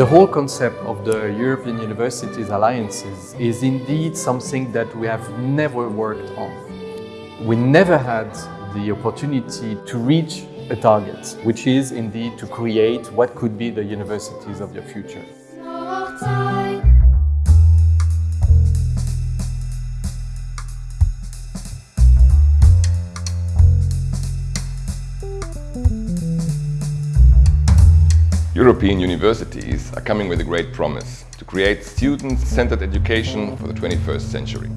The whole concept of the European Universities Alliances is indeed something that we have never worked on. We never had the opportunity to reach a target, which is indeed to create what could be the universities of the future. European universities are coming with a great promise to create student-centered education for the 21st century.